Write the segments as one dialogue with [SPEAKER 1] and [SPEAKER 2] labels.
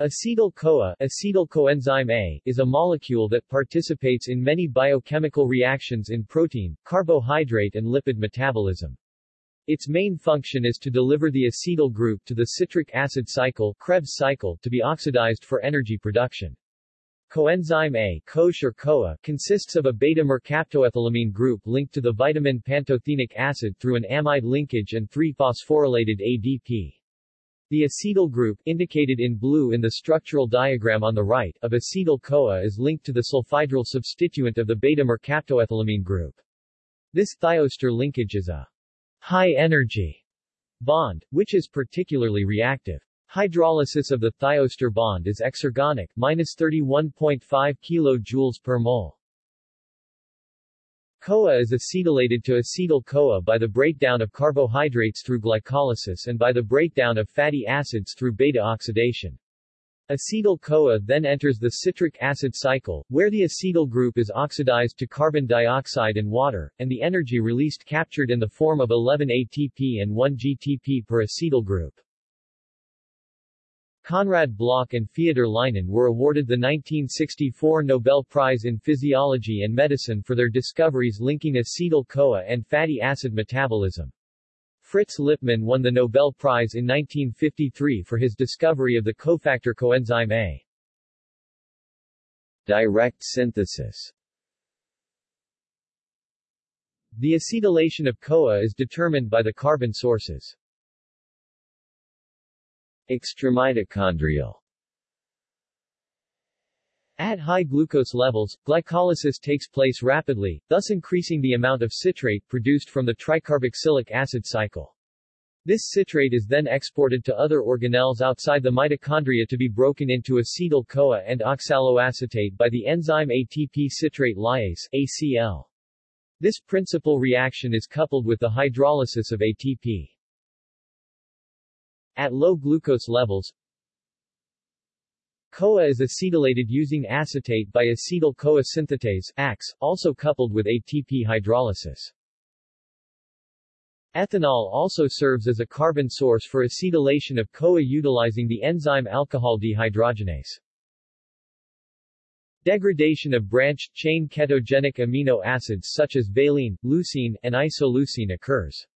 [SPEAKER 1] Acetyl-CoA acetyl coenzyme A, is a molecule that participates in many biochemical reactions in protein, carbohydrate and lipid metabolism. Its main function is to deliver the acetyl group to the citric acid cycle, Krebs cycle to be oxidized for energy production. Coenzyme A or CoA consists of a beta-mercaptoethylamine group linked to the vitamin pantothenic acid through an amide linkage and 3-phosphorylated ADP. The acetyl group, indicated in blue in the structural diagram on the right, of acetyl-CoA is linked to the sulfhydryl substituent of the beta-mercaptoethylamine group. This thioester linkage is a high-energy bond, which is particularly reactive. Hydrolysis of the thioester bond is exergonic, minus 31.5 kJ per mole. CoA is acetylated to acetyl-CoA by the breakdown of carbohydrates through glycolysis and by the breakdown of fatty acids through beta-oxidation. Acetyl-CoA then enters the citric acid cycle, where the acetyl group is oxidized to carbon dioxide and water, and the energy released captured in the form of 11 ATP and 1 GTP per acetyl group. Konrad Bloch and Feodor Lynen were awarded the 1964 Nobel Prize in Physiology and Medicine for their discoveries linking acetyl-CoA and fatty acid metabolism. Fritz Lipmann won the Nobel Prize in 1953 for his discovery of the cofactor coenzyme A. Direct synthesis The acetylation of CoA is determined by the carbon sources. Extramitochondrial At high glucose levels, glycolysis takes place rapidly, thus increasing the amount of citrate produced from the tricarboxylic acid cycle. This citrate is then exported to other organelles outside the mitochondria to be broken into acetyl-CoA and oxaloacetate by the enzyme ATP citrate lyase ACL. This principal reaction is coupled with the hydrolysis of ATP. At low glucose levels, CoA is acetylated using acetate by acetyl-CoA synthetase ACE, also coupled with ATP hydrolysis. Ethanol also serves as a carbon source for acetylation of CoA utilizing the enzyme alcohol dehydrogenase. Degradation of branched-chain ketogenic amino acids such as valine, leucine, and isoleucine occurs.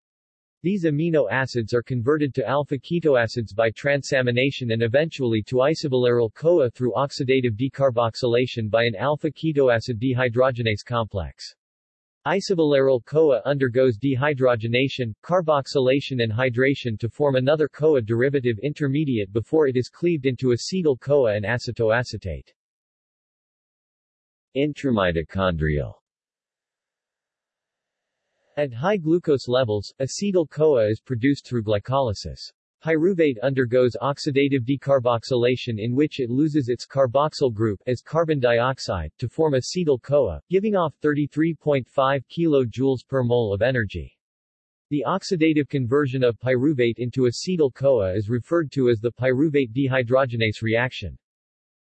[SPEAKER 1] These amino acids are converted to alpha-ketoacids by transamination and eventually to isovaleryl-CoA through oxidative decarboxylation by an alpha-ketoacid dehydrogenase complex. Isovaleryl-CoA undergoes dehydrogenation, carboxylation and hydration to form another CoA derivative intermediate before it is cleaved into acetyl-CoA and acetoacetate. Intramitochondrial at high glucose levels, acetyl-CoA is produced through glycolysis. Pyruvate undergoes oxidative decarboxylation in which it loses its carboxyl group as carbon dioxide to form acetyl-CoA, giving off 33.5 kJ per mole of energy. The oxidative conversion of pyruvate into acetyl-CoA is referred to as the pyruvate dehydrogenase reaction.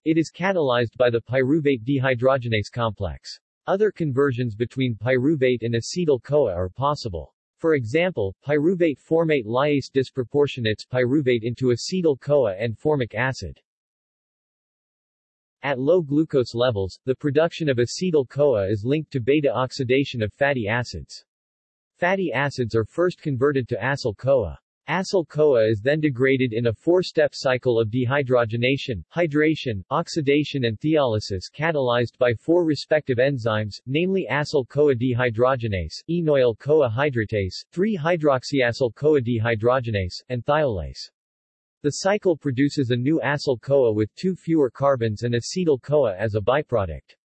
[SPEAKER 1] It is catalyzed by the pyruvate dehydrogenase complex. Other conversions between pyruvate and acetyl-CoA are possible. For example, pyruvate formate lyase disproportionates pyruvate into acetyl-CoA and formic acid. At low glucose levels, the production of acetyl-CoA is linked to beta-oxidation of fatty acids. Fatty acids are first converted to acyl-CoA. Acyl-CoA is then degraded in a four-step cycle of dehydrogenation, hydration, oxidation and thiolysis catalyzed by four respective enzymes, namely acyl-CoA dehydrogenase, enoyl-CoA hydratase, 3-hydroxyacyl-CoA dehydrogenase, and thiolase. The cycle produces a new acyl-CoA with two fewer carbons and acetyl-CoA as a byproduct.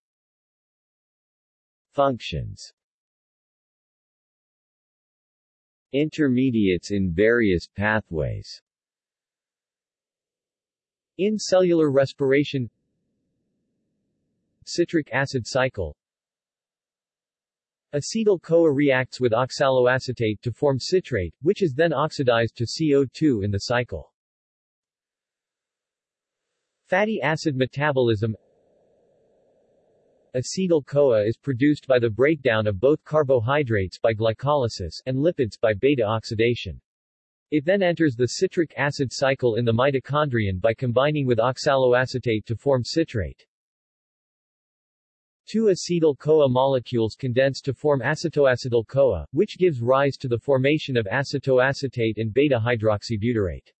[SPEAKER 1] Functions Intermediates in various pathways In cellular respiration Citric acid cycle Acetyl-CoA reacts with oxaloacetate to form citrate, which is then oxidized to CO2 in the cycle. Fatty acid metabolism Acetyl-CoA is produced by the breakdown of both carbohydrates by glycolysis and lipids by beta-oxidation. It then enters the citric acid cycle in the mitochondrion by combining with oxaloacetate to form citrate. Two acetyl-CoA molecules condense to form acetoacetyl-CoA, which gives rise to the formation of acetoacetate and beta-hydroxybutyrate.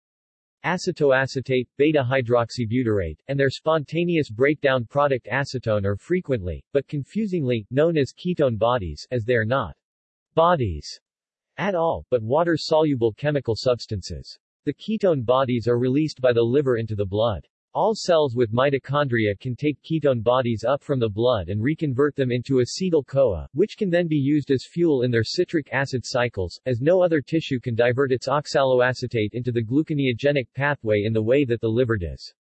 [SPEAKER 1] Acetoacetate, beta-hydroxybutyrate, and their spontaneous breakdown product acetone are frequently, but confusingly, known as ketone bodies, as they are not bodies at all, but water-soluble chemical substances. The ketone bodies are released by the liver into the blood. All cells with mitochondria can take ketone bodies up from the blood and reconvert them into acetyl-CoA, which can then be used as fuel in their citric acid cycles, as no other tissue can divert its oxaloacetate into the gluconeogenic pathway in the way that the liver does.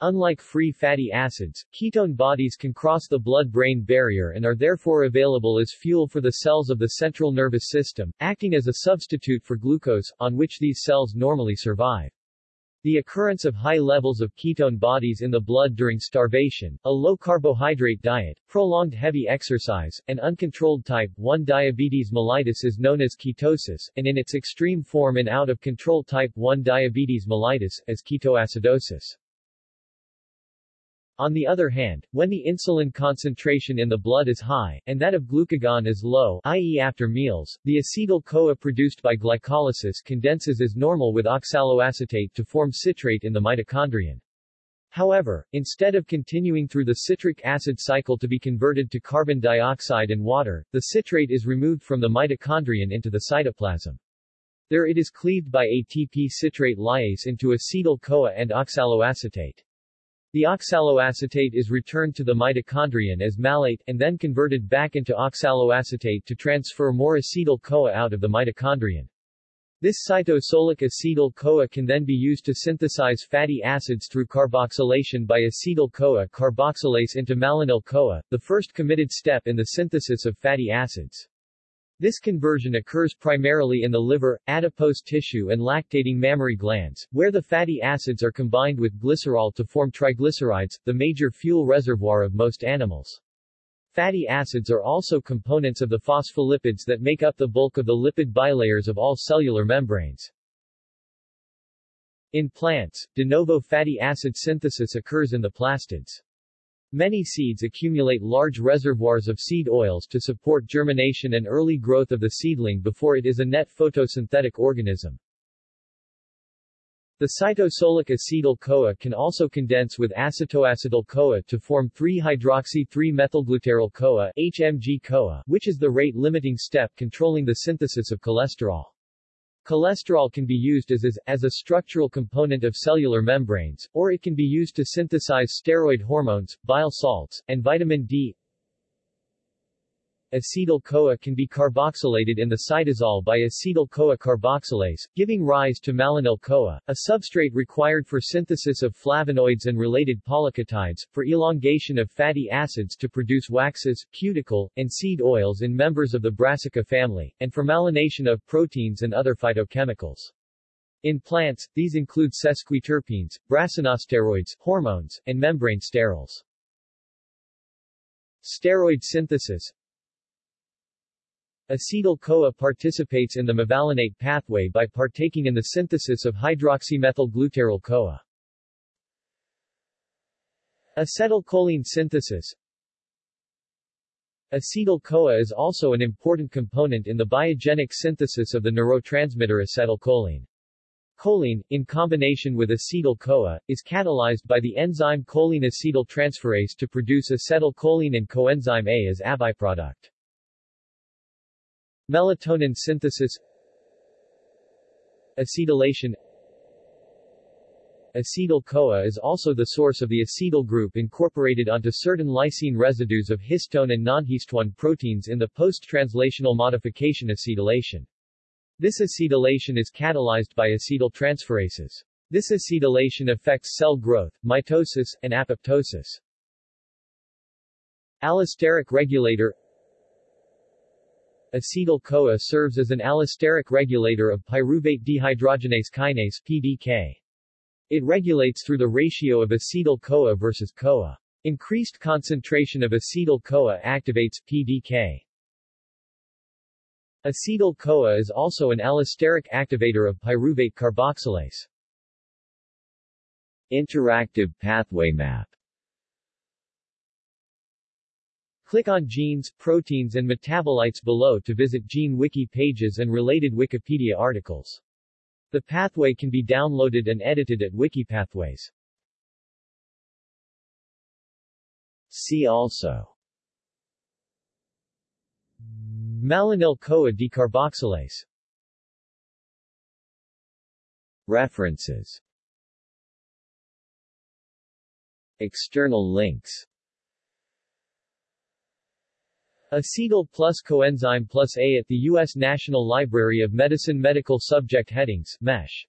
[SPEAKER 1] Unlike free fatty acids, ketone bodies can cross the blood-brain barrier and are therefore available as fuel for the cells of the central nervous system, acting as a substitute for glucose, on which these cells normally survive. The occurrence of high levels of ketone bodies in the blood during starvation, a low-carbohydrate diet, prolonged heavy exercise, and uncontrolled type 1 diabetes mellitus is known as ketosis, and in its extreme form in out-of-control type 1 diabetes mellitus, as ketoacidosis. On the other hand, when the insulin concentration in the blood is high, and that of glucagon is low i.e. after meals, the acetyl-CoA produced by glycolysis condenses as normal with oxaloacetate to form citrate in the mitochondrion. However, instead of continuing through the citric acid cycle to be converted to carbon dioxide and water, the citrate is removed from the mitochondrion into the cytoplasm. There it is cleaved by ATP citrate lyase into acetyl-CoA and oxaloacetate. The oxaloacetate is returned to the mitochondrion as malate, and then converted back into oxaloacetate to transfer more acetyl-CoA out of the mitochondrion. This cytosolic acetyl-CoA can then be used to synthesize fatty acids through carboxylation by acetyl-CoA carboxylase into malonyl-CoA, the first committed step in the synthesis of fatty acids. This conversion occurs primarily in the liver, adipose tissue and lactating mammary glands, where the fatty acids are combined with glycerol to form triglycerides, the major fuel reservoir of most animals. Fatty acids are also components of the phospholipids that make up the bulk of the lipid bilayers of all cellular membranes. In plants, de novo fatty acid synthesis occurs in the plastids. Many seeds accumulate large reservoirs of seed oils to support germination and early growth of the seedling before it is a net photosynthetic organism. The cytosolic acetyl-CoA can also condense with acetoacetyl-CoA to form 3-hydroxy-3-methylglutaryl-CoA HMG-CoA, which is the rate-limiting step controlling the synthesis of cholesterol. Cholesterol can be used as, as, as a structural component of cellular membranes, or it can be used to synthesize steroid hormones, bile salts, and vitamin D. Acetyl-CoA can be carboxylated in the cytosol by acetyl-CoA carboxylase, giving rise to malonyl-CoA, a substrate required for synthesis of flavonoids and related polysaccharides, for elongation of fatty acids to produce waxes, cuticle, and seed oils in members of the Brassica family, and for myelination of proteins and other phytochemicals. In plants, these include sesquiterpenes, brassinosteroids, hormones, and membrane sterols. Steroid synthesis Acetyl-CoA participates in the mevalonate pathway by partaking in the synthesis of hydroxymethylglutaryl-CoA. Acetylcholine synthesis Acetyl-CoA is also an important component in the biogenic synthesis of the neurotransmitter acetylcholine. Choline, in combination with acetyl-CoA, is catalyzed by the enzyme choline acetyltransferase to produce acetylcholine and coenzyme A as a byproduct. Melatonin synthesis Acetylation Acetyl-CoA is also the source of the acetyl group incorporated onto certain lysine residues of histone and non-histone proteins in the post-translational modification acetylation. This acetylation is catalyzed by acetyltransferases. This acetylation affects cell growth, mitosis, and apoptosis. Allosteric regulator Acetyl-CoA serves as an allosteric regulator of pyruvate dehydrogenase kinase PDK. It regulates through the ratio of acetyl-CoA versus CoA. Increased concentration of acetyl-CoA activates PDK. Acetyl-CoA is also an allosteric activator of pyruvate carboxylase.
[SPEAKER 2] Interactive pathway map
[SPEAKER 1] Click on genes, proteins and metabolites below to visit Gene Wiki pages and related Wikipedia articles. The pathway can be downloaded and edited at Wikipathways.
[SPEAKER 2] See also
[SPEAKER 1] Malonyl-CoA decarboxylase
[SPEAKER 2] References External links
[SPEAKER 1] Acetyl plus coenzyme plus A at the U.S. National Library of Medicine Medical Subject Headings, MESH